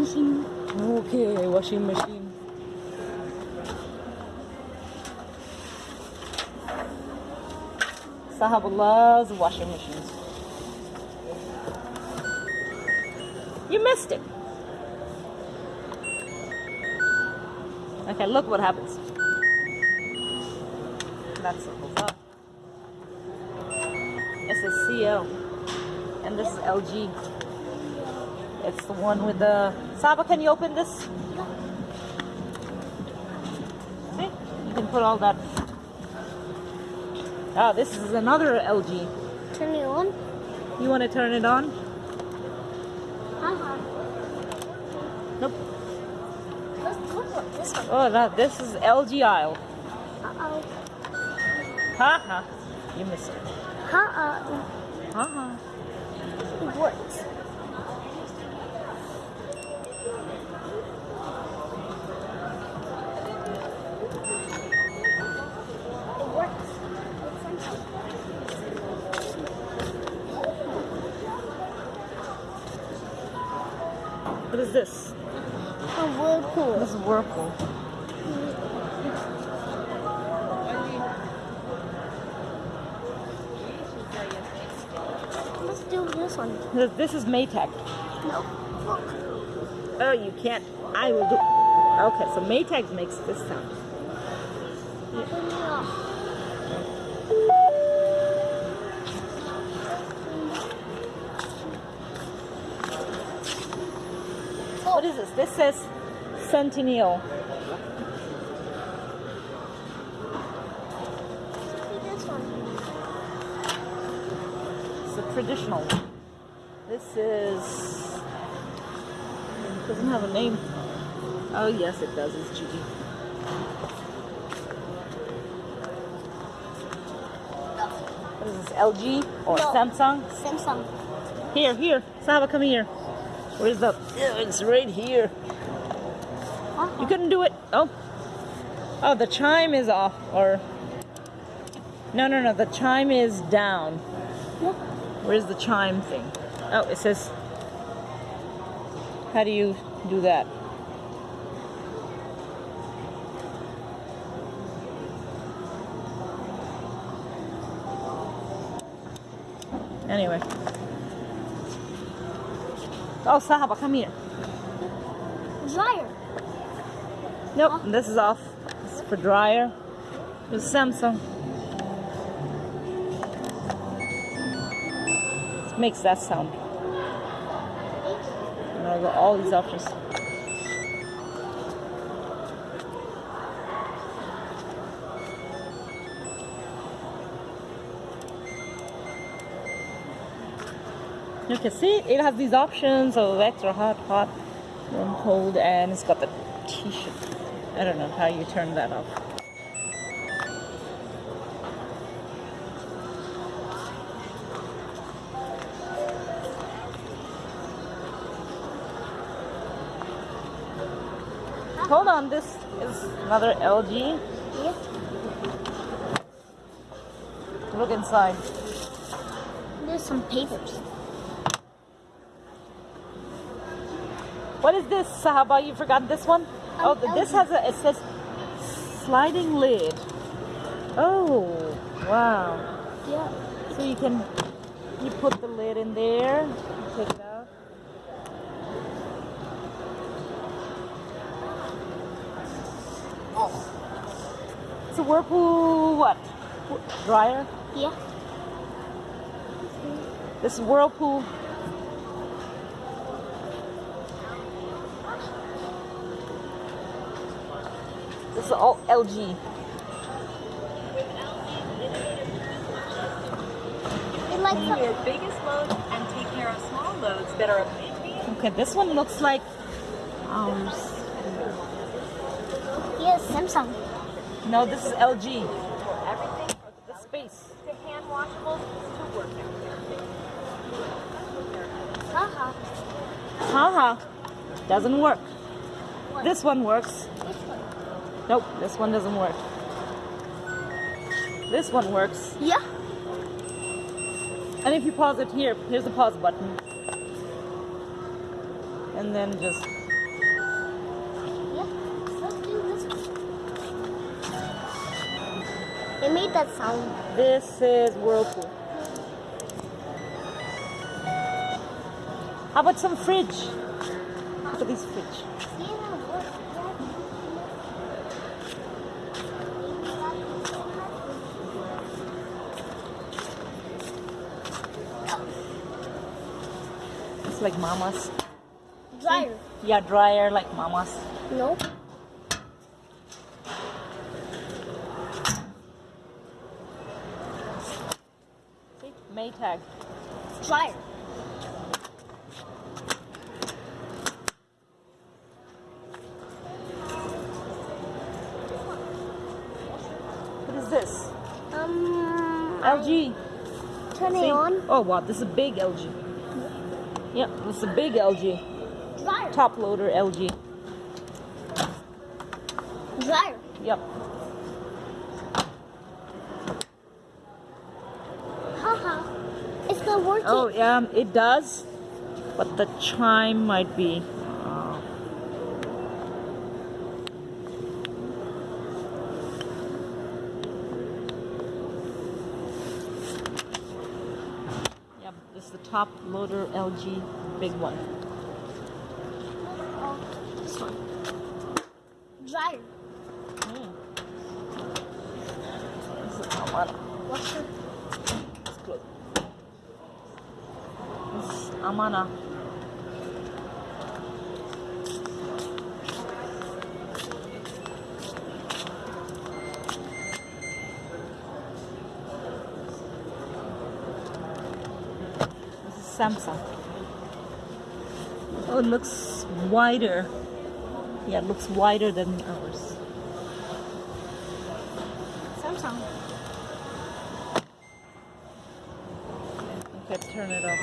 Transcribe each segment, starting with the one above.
machine. Okay, washing machine. Sahab loves washing machines. You missed it. Okay, look what happens. That's circles up. This is CL. And this is LG. It's the one with the... Saba, can you open this? See? You can put all that... Ah, this is another LG. Turn it on. You want to turn it on? Uh-huh. Nope. Let's look at this one. Oh, that, this is LG aisle. Uh-oh. Ha ha. You missed it. Uh-uh. Ha ha. Is this? A whirlpool. This is Whirlpool. Let's do this one. This- This is Maytag. No. Look. Oh, you can't. I will do. Okay, so Maytag makes this sound. Turn What is this? This says Centennial. See this one. It's a traditional. This is. It doesn't have a name. Oh, yes, it does. It's Gigi. What is this? LG or No. Samsung? Samsung. Here, here. Saba, come here. Where's the. Yeah, it's right here. Uh-huh. You couldn't do it. Oh. Oh, the chime is off. Or. No, no, no. The chime is down. Where's the chime thing? Oh, it says. How do you do that? Anyway. Oh, Sahaba, come here. Dryer. Nope, this is off. This is for dryer. It's Samsung. It makes that sound. And I got all these options. You can see it has these options of extra hot, hot, warm, cold, and it's got the t-shirt. I don't know how you turn that off. Hold on, this is another LG. Yes. Look inside. There's some papers. What is this, Sahaba? You forgot this one? Oh, th- this has a, it says sliding lid. Oh, wow. Yeah. So you can, you put the lid in there, take it out. It's a Whirlpool, what? Wh- Dryer? Yeah. This is Whirlpool. Is all LG. It like Do your biggest loads and take care of small loads that are. Okay, this one looks like um s- yes, Samsung. no, this is LG. Everything The space. to hand washables to work Haha. Haha. Doesn't work. This one works. Nope, this one doesn't work. This one works. Yeah. And if you pause it here, here's the pause button. And then just Yeah, let's do this one. It made that sound. This is Whirlpool. How about some fridge? Look at this fridge. See how it works? It's like mama's. Dryer. Yeah, dryer like mama's. No. See? Maytag. Dryer. What is this? Um. LG. Turn it on. Oh wow, this is a big LG. Yeah, it's a big LG. Top loader LG. Yep. Haha. It's not working. Oh yeah, it does. But the chime might be. Uh, the top loader LG big one. Oh, this one. Dryer. Hmm. This is not one. Washer. It's close. Is Amana. Samsung. Oh, it looks wider. Yeah, it looks wider than ours. Samsung. Okay, turn it off.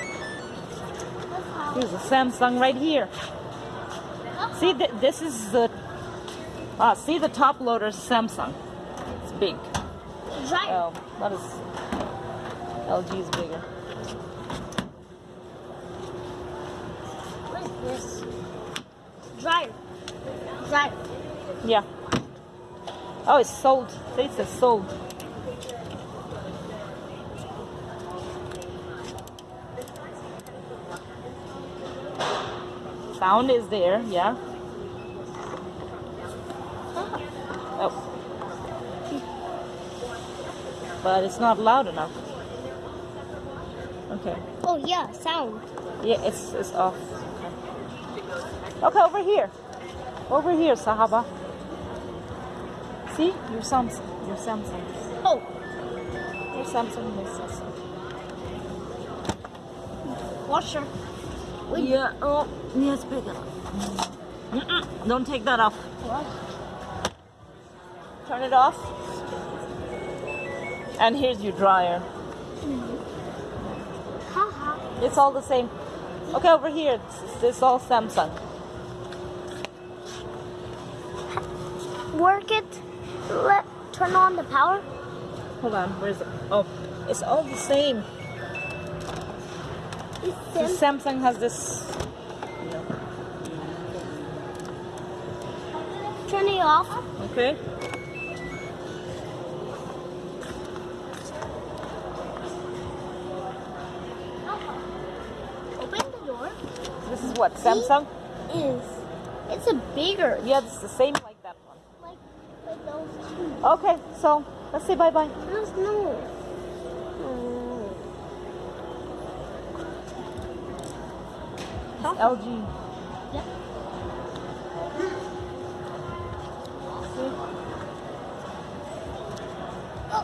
Here's a Samsung right here. See, th- this is the. Ah, see the top loader Samsung. It's big. Dryer. Oh, that is. LG is bigger. This? Dryer. Dryer. Yeah. Oh, it's sold. See, It says sold. Sound is there, yeah. Oh. But it's not loud enough. Okay. Oh yeah, sound. Yeah, it's it's off. Okay, over here. Over here, Sahaba. See? Your Samsung. Your Samsung. Oh, Your Samsung, your Samsung. washer. Yeah, oh, yeah, it's big. Mm-mm, Don't take that off. What? Turn it off. And here's your dryer. Haha. It's all the same. Okay, over here, it's, it's all Samsung. Work it. Let turn on the power. Hold on, where's it? Oh, it's all the same. The Samsung has this. Turn it off. Okay. Uh-huh. Open the door. This is what Samsung. Is it's a bigger Yeah, it's the same like that one. like like those two. Okay, so let's say bye bye. There's no. Mm. LG. Yeah.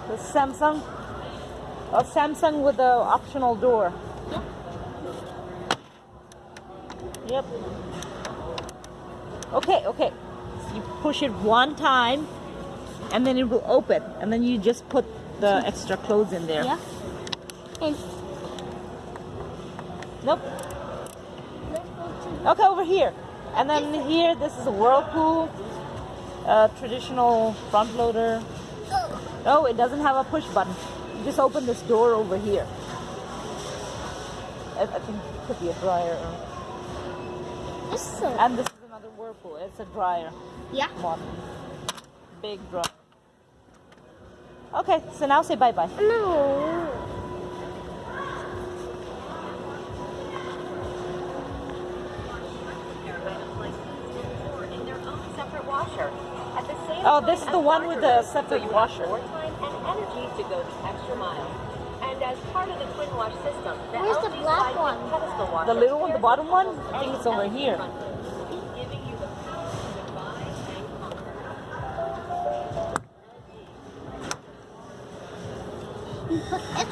The Samsung. A Samsung with the optional door. Yep. Okay, okay. So you push it one time and then it will open. And then you just put the extra clothes in there. Yeah. And Nope. let's go to Okay, over here. And then here, this is a Whirlpool. Uh, traditional front loader. Oh, it doesn't have a push button. You just open this door over here. I, I think it could be a dryer. This is a and this is another whirlpool. It's a dryer Yeah. one. Big dryer. Okay, so now say bye bye. No. in their own separate washer. At the same Oh, this is the one with the separate so you have washer. More time and energy to go the extra mile. And as part of the twin wash system, the Where's the black one? pedestal washer The little one, the bottom one? I think it's over here.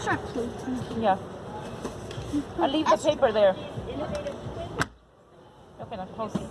Yeah. I leave the paper there. Okay, now close. of